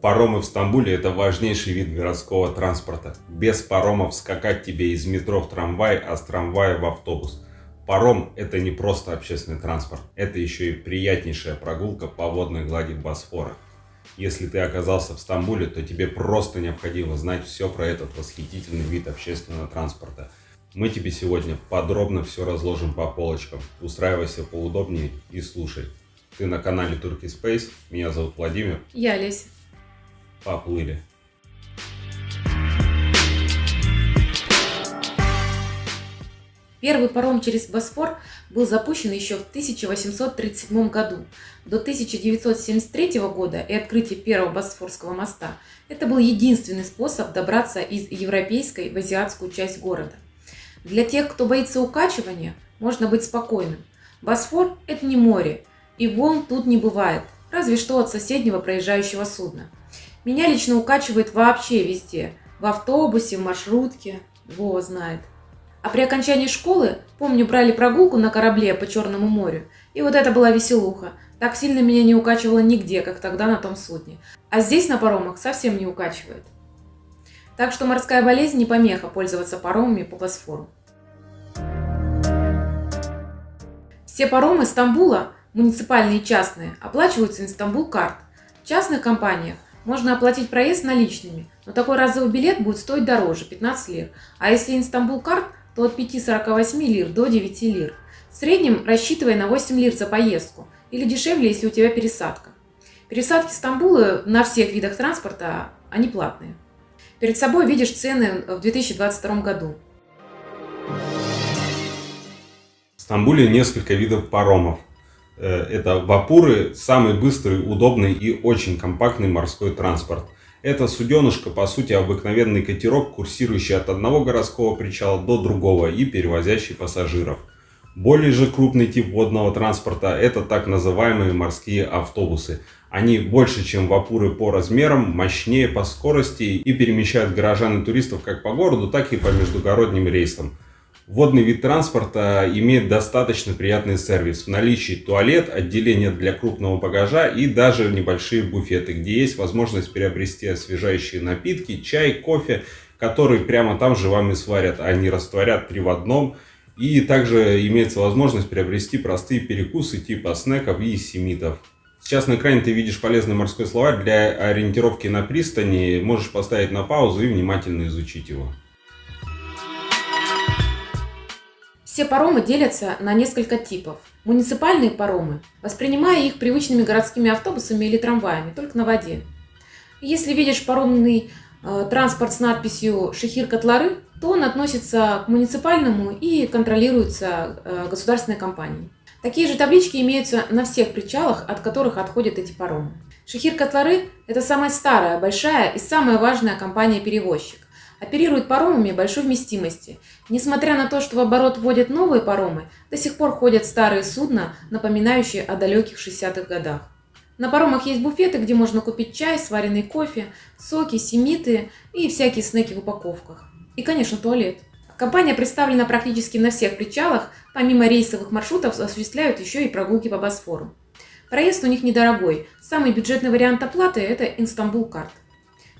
Паромы в Стамбуле – это важнейший вид городского транспорта. Без паромов скакать тебе из метро в трамвай, а с трамвая в автобус. Паром – это не просто общественный транспорт, это еще и приятнейшая прогулка по водной глади Босфора. Если ты оказался в Стамбуле, то тебе просто необходимо знать все про этот восхитительный вид общественного транспорта. Мы тебе сегодня подробно все разложим по полочкам. Устраивайся поудобнее и слушай. Ты на канале Turkey Space. Меня зовут Владимир. Я Олеся. Поплыли. Первый паром через Босфор был запущен еще в 1837 году. До 1973 года и открытия первого Босфорского моста это был единственный способ добраться из европейской в азиатскую часть города. Для тех, кто боится укачивания, можно быть спокойным. Босфор – это не море, и волн тут не бывает, разве что от соседнего проезжающего судна. Меня лично укачивает вообще везде. В автобусе, в маршрутке. Вова знает. А при окончании школы, помню, брали прогулку на корабле по Черному морю. И вот это была веселуха. Так сильно меня не укачивало нигде, как тогда на том судне. А здесь на паромах совсем не укачивает. Так что морская болезнь не помеха пользоваться паромами по Босфору. Все паромы Стамбула, муниципальные и частные, оплачиваются Инстамбул карт. В частных компаниях можно оплатить проезд наличными, но такой разовый билет будет стоить дороже – 15 лир. А если Инстамбул карт, то от 5,48 лир до 9 лир. В среднем рассчитывай на 8 лир за поездку или дешевле, если у тебя пересадка. Пересадки Стамбула на всех видах транспорта, они платные. Перед собой видишь цены в 2022 году. В Стамбуле несколько видов паромов. Э, это вапуры, самый быстрый, удобный и очень компактный морской транспорт. Это суденышко, по сути, обыкновенный катерок, курсирующий от одного городского причала до другого и перевозящий пассажиров. Более же крупный тип водного транспорта – это так называемые морские автобусы. Они больше, чем вапуры по размерам, мощнее по скорости и перемещают горожан и туристов как по городу, так и по междугородним рейсам. Водный вид транспорта имеет достаточно приятный сервис. В наличии туалет, отделение для крупного багажа и даже небольшие буфеты, где есть возможность приобрести освежающие напитки, чай, кофе, которые прямо там же вам и сварят, а не растворят три в одном. И также имеется возможность приобрести простые перекусы типа снеков и семитов. Сейчас на экране ты видишь полезный морской словарь для ориентировки на пристани. Можешь поставить на паузу и внимательно изучить его. Все паромы делятся на несколько типов. Муниципальные паромы, воспринимая их привычными городскими автобусами или трамваями, только на воде. Если видишь паромный э, транспорт с надписью «Шехир-Котлары», то он относится к муниципальному и контролируется э, государственной компанией. Такие же таблички имеются на всех причалах, от которых отходят эти паромы. Шехир-Котлары – это самая старая, большая и самая важная компания-перевозчик оперирует паромами большой вместимости. Несмотря на то, что в оборот вводят новые паромы, до сих пор ходят старые судна, напоминающие о далеких 60-х годах. На паромах есть буфеты, где можно купить чай, сваренный кофе, соки, семиты и всякие снеки в упаковках. И, конечно, туалет. Компания представлена практически на всех причалах, помимо рейсовых маршрутов осуществляют еще и прогулки по Босфору. Проезд у них недорогой. Самый бюджетный вариант оплаты – это Инстамбул карт.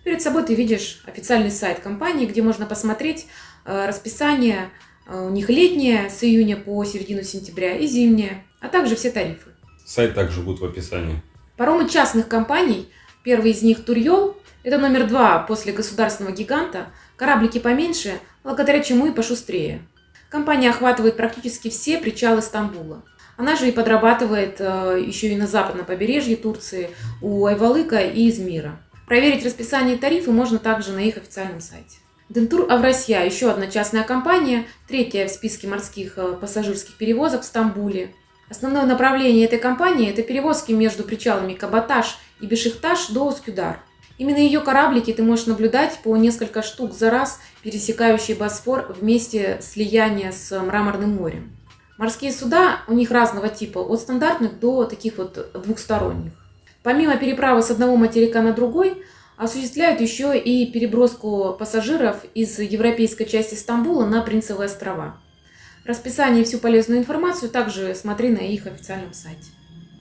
Перед собой ты видишь официальный сайт компании, где можно посмотреть э, расписание э, у них летнее с июня по середину сентября и зимнее, а также все тарифы. Сайт также будет в описании. Паромы частных компаний, первый из них Турьол, это номер два после государственного гиганта, кораблики поменьше, благодаря чему и пошустрее. Компания охватывает практически все причалы Стамбула. Она же и подрабатывает э, еще и на западном побережье Турции, у Айвалыка и Измира. Проверить расписание и тарифы можно также на их официальном сайте. Дентур Авросия – еще одна частная компания, третья в списке морских э, пассажирских перевозок в Стамбуле. Основное направление этой компании – это перевозки между причалами Кабаташ и Бешикташ до Ускюдар. Именно ее кораблики ты можешь наблюдать по несколько штук за раз, пересекающие Босфор вместе слияния с Мраморным морем. Морские суда у них разного типа, от стандартных до таких вот двухсторонних. Помимо переправы с одного материка на другой, осуществляют еще и переброску пассажиров из европейской части Стамбула на Принцевые острова. Расписание и всю полезную информацию также смотри на их официальном сайте.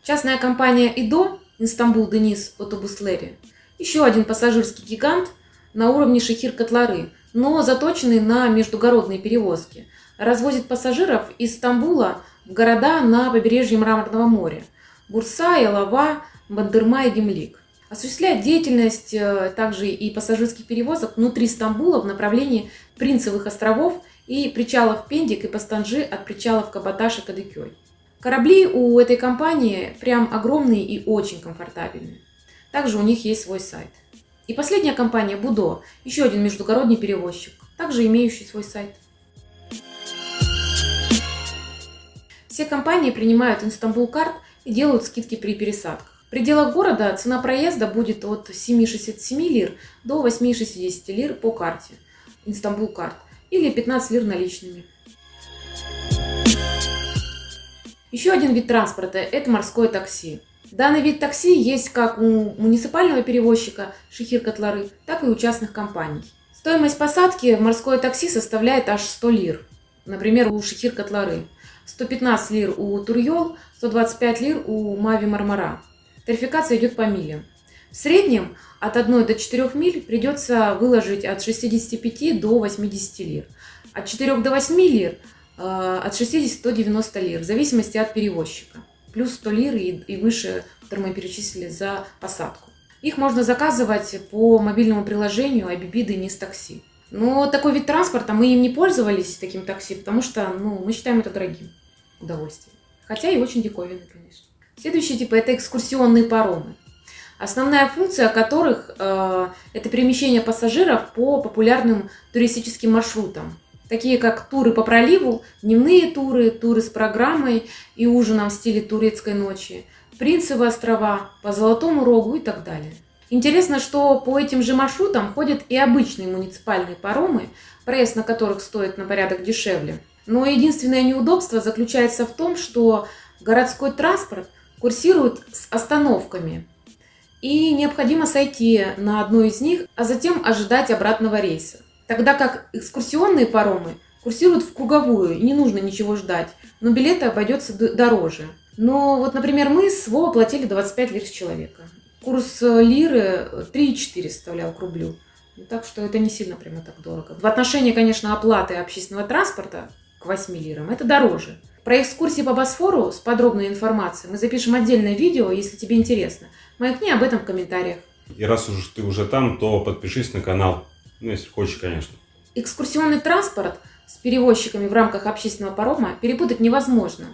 Частная компания ИДО Инстамбул Денис Отобуслери Еще один пассажирский гигант на уровне Шехир-Котлары, но заточенный на междугородные перевозки. Развозит пассажиров из Стамбула в города на побережье Мраморного моря – Бурса, Ялова, Бандырма и Гемлик. Осуществляет деятельность э, также и пассажирских перевозок внутри Стамбула в направлении Принцевых островов и причалов Пендик и Пастанжи от причалов Кабаташ и Кадыкёй. Корабли у этой компании прям огромные и очень комфортабельные. Также у них есть свой сайт. И последняя компания Будо, еще один междугородний перевозчик, также имеющий свой сайт. Все компании принимают Инстамбул карт и делают скидки при пересадках. В пределах города цена проезда будет от 7,67 лир до 8,60 лир по карте Инстамбул карт или 15 лир наличными. Еще один вид транспорта – это морское такси. Данный вид такси есть как у муниципального перевозчика Шехир-Котлары, так и у частных компаний. Стоимость посадки в морское такси составляет аж 100 лир. Например, у Шехир-Котлары. 115 лир у Турьол, 125 лир у Мави Мармара. Тарификация идет по милям. В среднем от 1 до 4 миль придется выложить от 65 до 80 лир. От 4 до 8 лир Э, от 60 до 90 лир, в зависимости от перевозчика. Плюс 100 лир и, и выше, которые мы перечислили за посадку. Их можно заказывать по мобильному приложению IBB Денис Такси. Но такой вид транспорта, мы им не пользовались, таким такси, потому что ну, мы считаем это дорогим удовольствием. Хотя и очень диковинный, конечно. Следующий тип – это экскурсионные паромы. Основная функция которых э, – это перемещение пассажиров по популярным туристическим маршрутам, такие как туры по проливу, дневные туры, туры с программой и ужином в стиле турецкой ночи, Принцевы острова, по Золотому Рогу и так далее. Интересно, что по этим же маршрутам ходят и обычные муниципальные паромы, проезд на которых стоит на порядок дешевле. Но единственное неудобство заключается в том, что городской транспорт курсирует с остановками, и необходимо сойти на одну из них, а затем ожидать обратного рейса. Тогда как экскурсионные паромы курсируют в круговую, и не нужно ничего ждать, но билеты обойдется дороже. Но вот, например, мы с ВО платили 25 лир с человека. Курс э, лиры 3,4 составлял к рублю. Ну, так что это не сильно прямо так дорого. В отношении, конечно, оплаты общественного транспорта к 8 лирам это дороже. Про экскурсии по Босфору с подробной информацией мы запишем отдельное видео, если тебе интересно. Маякни об этом в комментариях. И раз уж ты уже там, то подпишись на канал. Ну, если хочешь, конечно. Экскурсионный транспорт с перевозчиками в рамках общественного парома перепутать невозможно.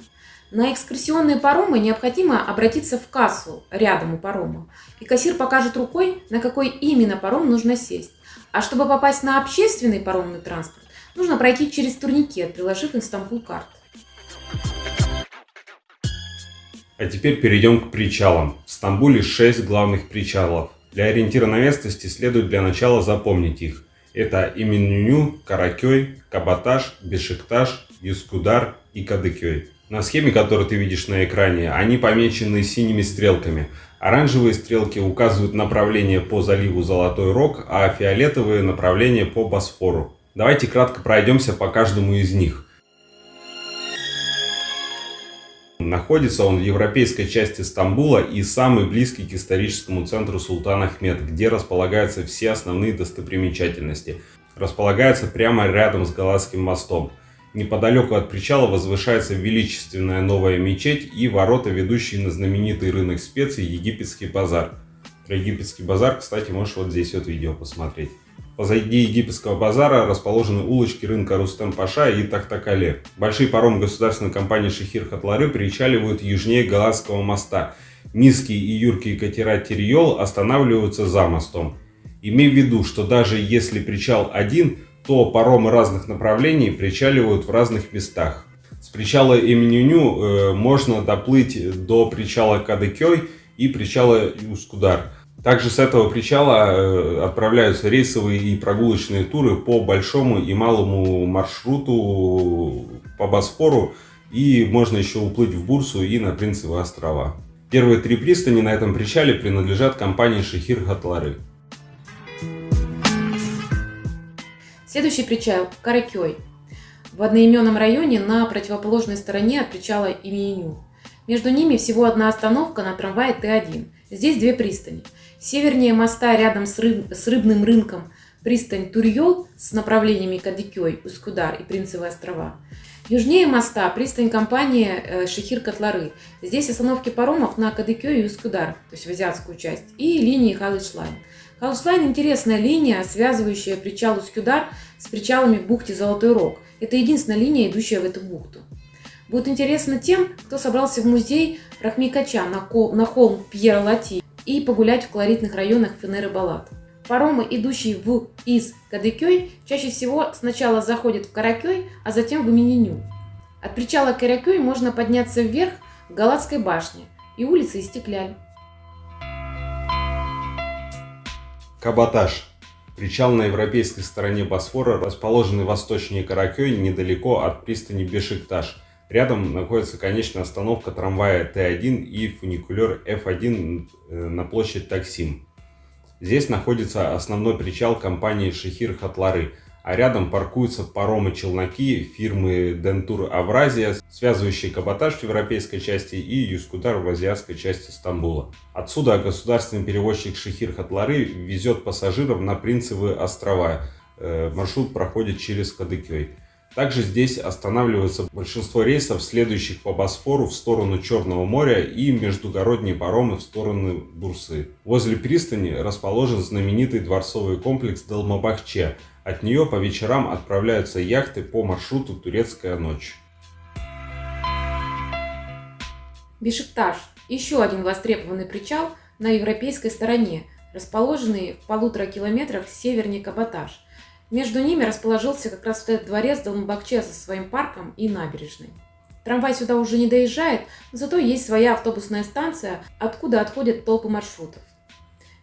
На экскурсионные паромы необходимо обратиться в кассу рядом у парома, и кассир покажет рукой, на какой именно паром нужно сесть. А чтобы попасть на общественный паромный транспорт, нужно пройти через турникет, приложив Инстамбул карт. А теперь перейдем к причалам. В Стамбуле 6 главных причалов. Для ориентира на местности следует для начала запомнить их. Это Именюню, Каракёй, Кабаташ, Бешикташ, Юскудар и Кадыкёй. На схеме, которую ты видишь на экране, они помечены синими стрелками. Оранжевые стрелки указывают направление по заливу Золотой Рог, а фиолетовые направление по Босфору. Давайте кратко пройдемся по каждому из них. Находится он в европейской части Стамбула и самый близкий к историческому центру Султан Ахмед, где располагаются все основные достопримечательности. Располагается прямо рядом с Галатским мостом. Неподалеку от причала возвышается величественная новая мечеть и ворота, ведущие на знаменитый рынок специй Египетский базар. Про египетский базар, кстати, можешь вот здесь вот видео посмотреть. Позади египетского базара расположены улочки рынка Рустем-Паша и Тахтакале. Большие паромы государственной компании Шехир Хатлары причаливают южнее Галатского моста. Низкие и юркие катера Терьол останавливаются за мостом. Имей в виду, что даже если причал один, то паромы разных направлений причаливают в разных местах. С причала Эминюню э, можно доплыть до причала Кадыкёй и причала Ускудар. Также с этого причала э, отправляются рейсовые и прогулочные туры по большому и малому маршруту по Босфору. И можно еще уплыть в Бурсу и на Принцевые острова. Первые три пристани на этом причале принадлежат компании Шехир Хатлары. Следующий причал – Каракёй. В одноименном районе на противоположной стороне от причала Имиеню. Между ними всего одна остановка на трамвае Т1. Здесь две пристани – Севернее моста рядом с, рыб, с рыбным рынком пристань Турьол с направлениями Кадикёй, Ускудар и Принцевые острова. Южнее моста пристань компании э, Шехир-Котлары. Здесь остановки паромов на Кадыкё и Ускудар, то есть в азиатскую часть, и линии Халышлайн. Халышлайн – интересная линия, связывающая причал Ускудар с причалами в бухте Золотой Рог. Это единственная линия, идущая в эту бухту. Будет интересно тем, кто собрался в музей Рахмикача на холм Пьера Лати и погулять в колоритных районах Фенеры Балат. Паромы, идущие в из Кадыкёй, чаще всего сначала заходят в Каракёй, а затем в Имениню. От причала Каракёй можно подняться вверх к Галатской башне и улицы Истекляль. Каботаж. Причал на европейской стороне Босфора, расположенный восточнее Каракёй, недалеко от пристани Бешикташ. Рядом находится конечная остановка трамвая Т1 и фуникулер F1 э, на площадь Таксим. Здесь находится основной причал компании Шехир Хатлары, а рядом паркуются паромы-челноки фирмы Дентур Авразия, связывающие каботаж в европейской части и Юскудар в азиатской части Стамбула. Отсюда государственный перевозчик Шехир Хатлары везет пассажиров на Принцевые острова. Э, маршрут проходит через Кадыкёй. Также здесь останавливается большинство рейсов, следующих по Босфору в сторону Черного моря и междугородние паромы в сторону Бурсы. Возле пристани расположен знаменитый дворцовый комплекс Далмабахче. От нее по вечерам отправляются яхты по маршруту Турецкая ночь. Бешикташ – еще один востребованный причал на европейской стороне, расположенный в полутора километрах севернее Каботаж. Между ними расположился как раз вот этот дворец Долмабакче со своим парком и набережной. Трамвай сюда уже не доезжает, но зато есть своя автобусная станция, откуда отходят толпы маршрутов.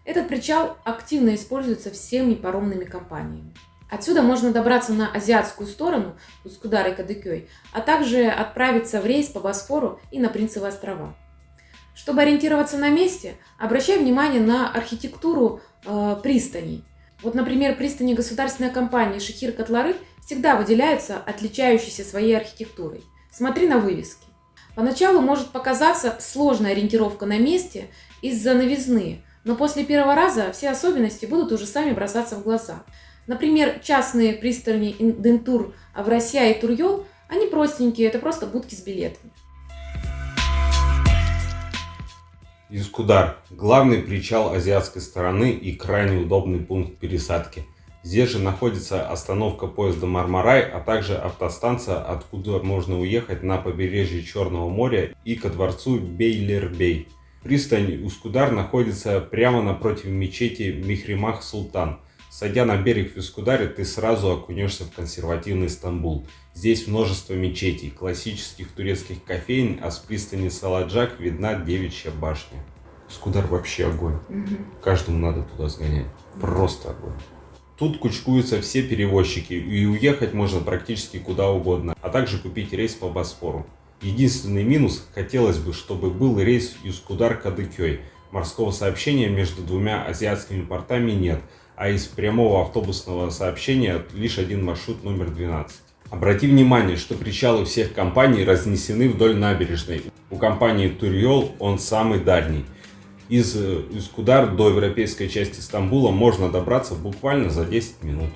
Этот причал активно используется всеми паромными компаниями. Отсюда можно добраться на азиатскую сторону, Ускудар и Кадыкёй, а также отправиться в рейс по Босфору и на Принцевые острова. Чтобы ориентироваться на месте, обращай внимание на архитектуру э, пристаней – вот, например, пристани государственной компании Шехир Котлары всегда выделяются отличающейся своей архитектурой. Смотри на вывески. Поначалу может показаться сложная ориентировка на месте из-за новизны, но после первого раза все особенности будут уже сами бросаться в глаза. Например, частные пристани Дентур, Авросия и Турьол, они простенькие, это просто будки с билетами. Юскудар – главный причал азиатской стороны и крайне удобный пункт пересадки. Здесь же находится остановка поезда Мармарай, а также автостанция, откуда можно уехать на побережье Черного моря и ко дворцу Бейлербей. Пристань Ускудар находится прямо напротив мечети Михримах Султан. Сойдя на берег в Ускударе, ты сразу окунешься в консервативный Стамбул. Здесь множество мечетей, классических турецких кофеин, а с пристани Саладжак видна девичья башня. Скудар вообще огонь. Угу. Каждому надо туда сгонять. Просто огонь. Тут кучкуются все перевозчики, и уехать можно практически куда угодно, а также купить рейс по Босфору. Единственный минус – хотелось бы, чтобы был рейс Юскудар-Кадыкёй. Морского сообщения между двумя азиатскими портами нет, а из прямого автобусного сообщения лишь один маршрут номер 12. Обрати внимание, что причалы всех компаний разнесены вдоль набережной. У компании Турьол он самый дальний. Из Искудар до европейской части Стамбула можно добраться буквально за 10 минут.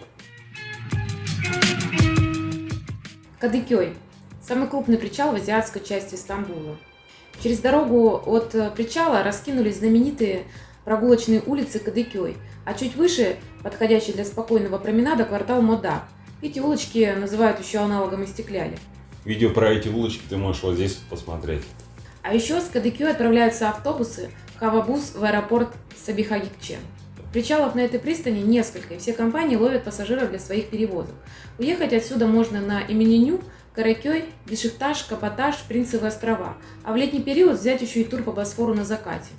Кадыкёй – самый крупный причал в азиатской части Стамбула. Через дорогу от причала раскинулись знаменитые прогулочные улицы Кадыкёй, а чуть выше, подходящий для спокойного променада, квартал Мода – эти улочки называют еще аналогом Истекляли. Видео про эти улочки ты можешь вот здесь посмотреть. А еще с Кадыкю отправляются автобусы Хавабус в аэропорт Сабихагикче. Причалов на этой пристани несколько, и все компании ловят пассажиров для своих перевозок. Уехать отсюда можно на Имениню, Каракёй, Бешикташ, Капотаж, Принцевые острова, а в летний период взять еще и тур по Босфору на закате.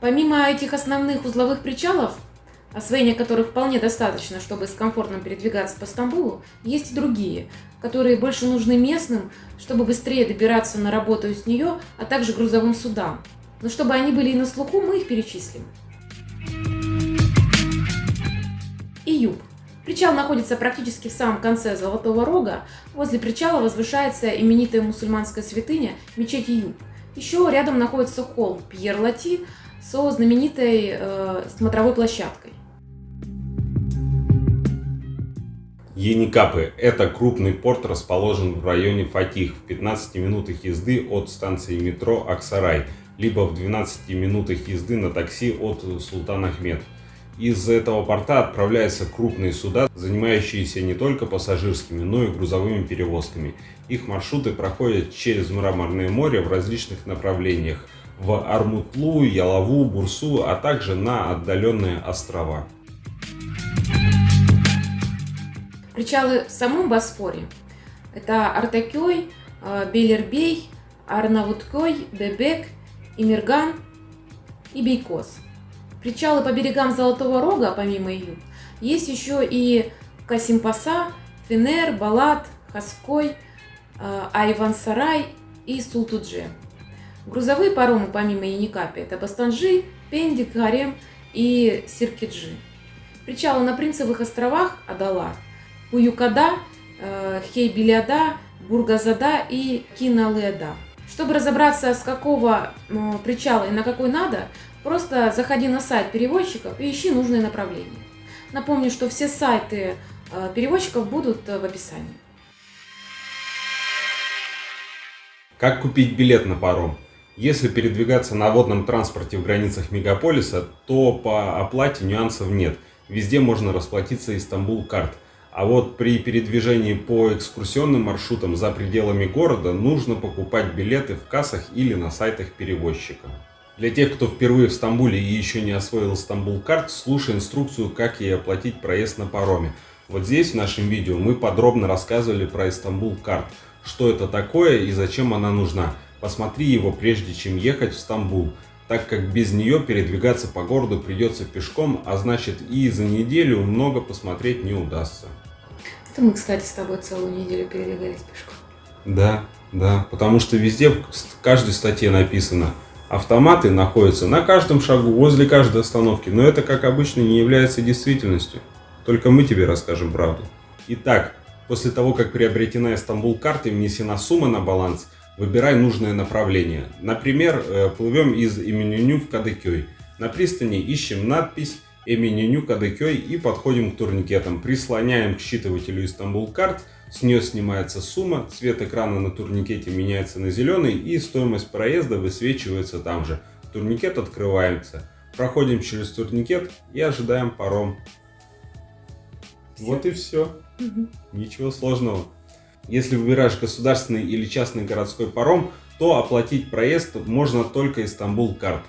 Помимо этих основных узловых причалов, освоения которых вполне достаточно, чтобы с комфортом передвигаться по Стамбулу, есть и другие, которые больше нужны местным, чтобы быстрее добираться на работу из нее, а также грузовым судам. Но чтобы они были и на слуху, мы их перечислим. Июб. Причал находится практически в самом конце Золотого Рога. Возле причала возвышается именитая мусульманская святыня мечеть Июб. Еще рядом находится холм Пьер-Лати со знаменитой э, смотровой площадкой. Еникапы – это крупный порт, расположен в районе Фатих, в 15 минутах езды от станции метро Аксарай, либо в 12 минутах езды на такси от Султан Ахмед. Из этого порта отправляются крупные суда, занимающиеся не только пассажирскими, но и грузовыми перевозками. Их маршруты проходят через Мраморное море в различных направлениях – в Армутлу, Ялову, Бурсу, а также на отдаленные острова. Причалы в самом Босфоре – это Артакёй, э, Белербей, Арнавуткой, Бебек, Имерган и Бейкос. Причалы по берегам Золотого Рога, помимо Июб, есть еще и Касимпаса, Фенер, Балат, Хаской, э, Айвансарай и Султудже. Грузовые паромы, помимо Яникапи, это Бастанжи, Пендик, Гарем и Сиркиджи. Причалы на Принцевых островах Адала, Уюкада, э, Хейбилиада, Бургазада и Киналеда. Чтобы разобраться, с какого причала и на какой надо, просто заходи на сайт перевозчиков и ищи нужное направление. Напомню, что все сайты э, перевозчиков будут э, в описании. Как купить билет на паром? Если передвигаться на водном транспорте в границах мегаполиса, то по оплате нюансов нет. Везде можно расплатиться Истанбул карт. А вот при передвижении по экскурсионным маршрутам за пределами города нужно покупать билеты в кассах или на сайтах перевозчика. Для тех, кто впервые в Стамбуле и еще не освоил Стамбул карт, слушай инструкцию, как ей оплатить проезд на пароме. Вот здесь в нашем видео мы подробно рассказывали про Истанбул карт, что это такое и зачем она нужна. Посмотри его прежде чем ехать в Стамбул, так как без нее передвигаться по городу придется пешком, а значит и за неделю много посмотреть не удастся. Это мы, кстати, с тобой целую неделю передвигались пешком. Да, да, потому что везде в каждой статье написано, автоматы находятся на каждом шагу, возле каждой остановки, но это, как обычно, не является действительностью. Только мы тебе расскажем правду. Итак, после того, как приобретена Стамбул карта и внесена сумма на баланс – выбирай нужное направление. Например, э, плывем из Именюню в Кадыкёй. На пристани ищем надпись Эменюню Кадыкёй и подходим к турникетам. Прислоняем к считывателю Истанбул карт, с нее снимается сумма, цвет экрана на турникете меняется на зеленый и стоимость проезда высвечивается там же. Турникет открывается. Проходим через турникет и ожидаем паром. Все. Вот и все. Угу. Ничего сложного. Если выбираешь государственный или частный городской паром, то оплатить проезд можно только из Стамбул карт.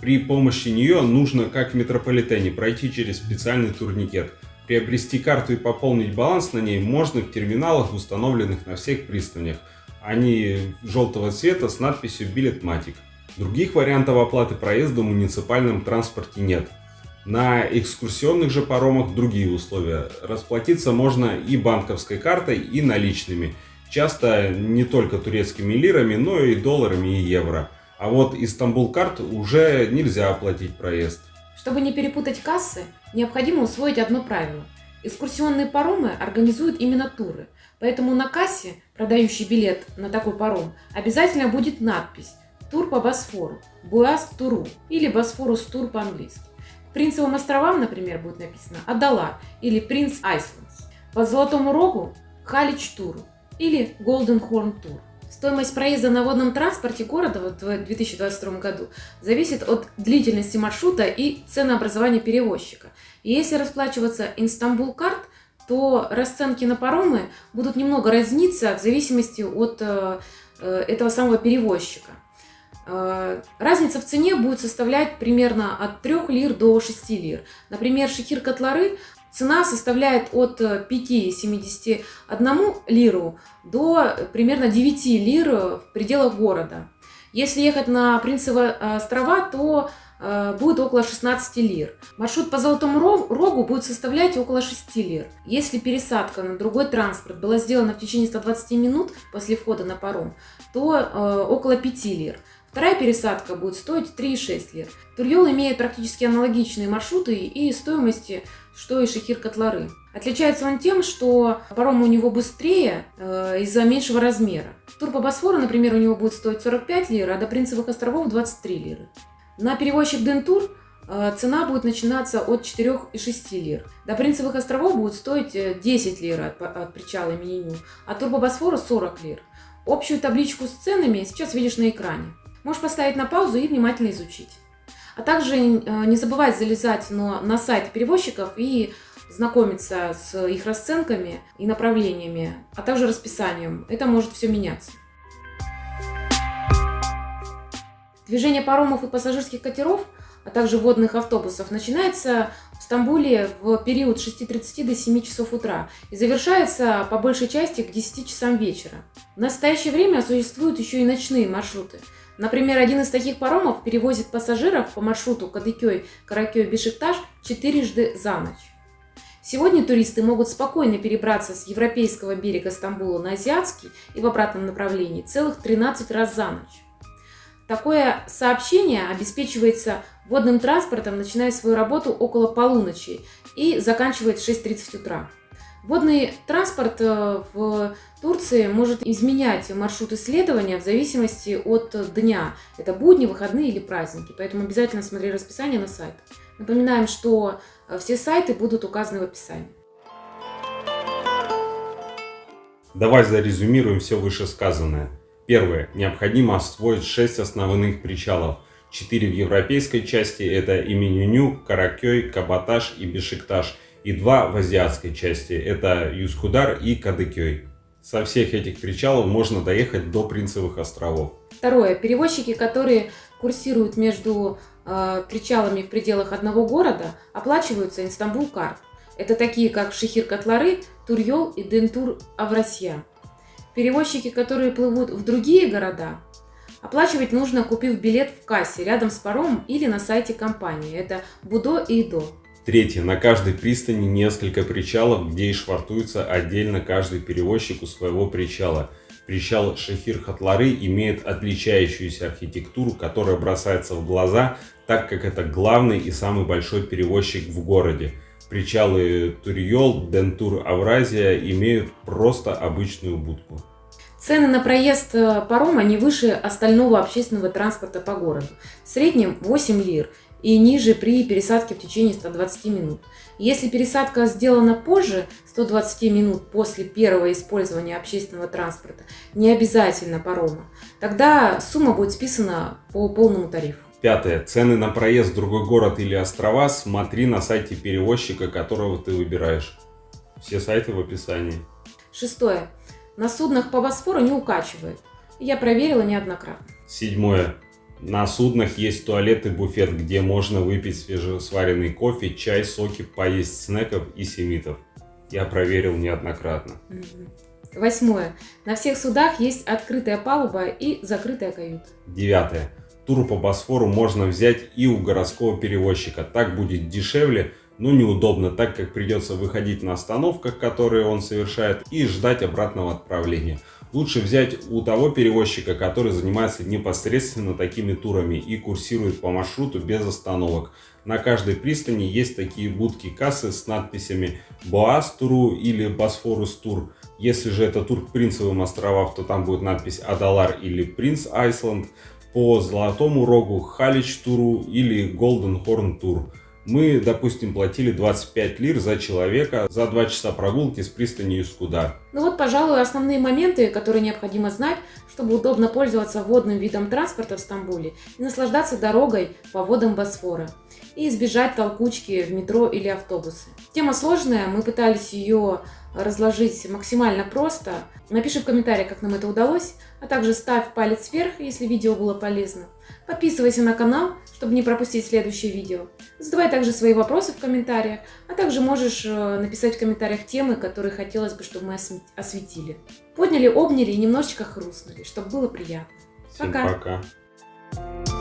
При помощи нее нужно, как в метрополитене, пройти через специальный турникет. Приобрести карту и пополнить баланс на ней можно в терминалах, установленных на всех пристанях. Они желтого цвета с надписью «Билетматик». Других вариантов оплаты проезда в муниципальном транспорте нет. На экскурсионных же паромах другие условия. Расплатиться можно и банковской картой, и наличными. Часто не только турецкими лирами, но и долларами и евро. А вот Истанбул карт уже нельзя оплатить проезд. Чтобы не перепутать кассы, необходимо усвоить одно правило. Экскурсионные паромы организуют именно туры. Поэтому на кассе, продающий билет на такой паром, обязательно будет надпись «Тур по Босфору», «Буас Туру» или «Босфорус Тур» по-английски. Принцевым островам, например, будет написано Адала или Принц Айсландс. По Золотому Рогу Халич Тур или Голден Хорн Тур. Стоимость проезда на водном транспорте города в 2022 году зависит от длительности маршрута и ценообразования перевозчика. Если расплачиваться Инстамбул карт, то расценки на паромы будут немного разниться в зависимости от э, э, этого самого перевозчика. Э, разница в цене будет составлять примерно от 3 лир до 6 лир. Например, шехир котлары цена составляет от 5,71 лиру до примерно 9 лир в пределах города. Если ехать на Принцевые острова, то э, будет около 16 лир. Маршрут по Золотому Рогу будет составлять около 6 лир. Если пересадка на другой транспорт была сделана в течение 120 минут после входа на паром, то э, около 5 лир. Вторая пересадка будет стоить 3,6 лир. Турьол имеет практически аналогичные маршруты и стоимости, что и Шехир Котлары. Отличается он тем, что паром у него быстрее э, из-за меньшего размера. Тур по Босфору, например, у него будет стоить 45 лир, а до Принцевых островов 23 лиры. На перевозчик Дентур э, цена будет начинаться от 4,6 лир. До Принцевых островов будет стоить 10 э, лир от, от причала имени Ню, а тур по Босфору 40 лир. Общую табличку с ценами сейчас видишь на экране. Можешь поставить на паузу и внимательно изучить. А также э, не забывай залезать на, на сайт перевозчиков и знакомиться с их расценками и направлениями, а также расписанием. Это может все меняться. Движение паромов и пассажирских катеров, а также водных автобусов начинается в Стамбуле в период с 6.30 до 7 часов утра и завершается по большей части к 10 часам вечера. В настоящее время существуют еще и ночные маршруты – Например, один из таких паромов перевозит пассажиров по маршруту Кадыкёй, Каракёй, Бешикташ четырежды за ночь. Сегодня туристы могут спокойно перебраться с европейского берега Стамбула на азиатский и в обратном направлении целых 13 раз за ночь. Такое сообщение обеспечивается водным транспортом, начиная свою работу около полуночи и заканчивает в 6.30 утра. Водный транспорт э, в Турции может изменять маршрут исследования в зависимости от дня. Это будни, выходные или праздники. Поэтому обязательно смотри расписание на сайте. Напоминаем, что э, все сайты будут указаны в описании. Давай зарезюмируем все вышесказанное. Первое. Необходимо освоить 6 основных причалов. 4 в европейской части – это Именюню, Каракёй, Кабаташ и Бешикташ – и два в азиатской части. Это Юскудар и Кадыкёй. Со всех этих причалов можно доехать до Принцевых островов. Второе. Перевозчики, которые курсируют между э, причалами в пределах одного города, оплачиваются Инстамбул карт. Это такие, как Шехир Котлары, Турьол и Дентур Аврасья. Перевозчики, которые плывут в другие города, оплачивать нужно, купив билет в кассе рядом с паромом или на сайте компании. Это Будо и Идо. Третье. На каждой пристани несколько причалов, где и швартуется отдельно каждый перевозчик у своего причала. Причал Шахир-Хатлары имеет отличающуюся архитектуру, которая бросается в глаза, так как это главный и самый большой перевозчик в городе. Причалы Турьол, Дентур, Авразия имеют просто обычную будку. Цены на проезд э, парома не выше остального общественного транспорта по городу. В среднем 8 лир и ниже при пересадке в течение 120 минут. Если пересадка сделана позже 120 минут после первого использования общественного транспорта, не обязательно парома, тогда сумма будет списана по полному тарифу. Пятое. Цены на проезд в другой город или острова смотри на сайте перевозчика, которого ты выбираешь. Все сайты в описании. Шестое. На суднах по Босфору не укачивает. Я проверила неоднократно. Седьмое. На суднах есть туалет и буфет, где можно выпить свежесваренный кофе, чай, соки, поесть снеков и семитов. Я проверил неоднократно. Восьмое. На всех судах есть открытая палуба и закрытая каюта. Девятое. Тур по Босфору можно взять и у городского перевозчика. Так будет дешевле, но неудобно, так как придется выходить на остановках, которые он совершает, и ждать обратного отправления лучше взять у того перевозчика, который занимается непосредственно такими турами и курсирует по маршруту без остановок. На каждой пристани есть такие будки-кассы с надписями «Боас Туру» или «Босфорус Тур». Если же это тур к Принцевым островам, то там будет надпись «Адалар» или «Принц Айсланд». По Золотому Рогу «Халич Туру» или «Голден Хорн Тур» мы, допустим, платили 25 лир за человека за 2 часа прогулки с пристани Юскуда. Ну вот, пожалуй, основные моменты, которые необходимо знать, чтобы удобно пользоваться водным видом транспорта в Стамбуле и наслаждаться дорогой по водам Босфора и избежать толкучки в метро или автобусы. Тема сложная, мы пытались ее разложить максимально просто. Напиши в комментариях, как нам это удалось, а также ставь палец вверх, если видео было полезно. Подписывайся на канал, чтобы не пропустить следующее видео. Задавай также свои вопросы в комментариях, а также можешь э, написать в комментариях темы, которые хотелось бы, чтобы мы осветили. Подняли, обняли и немножечко хрустнули, чтобы было приятно. Всем пока. пока.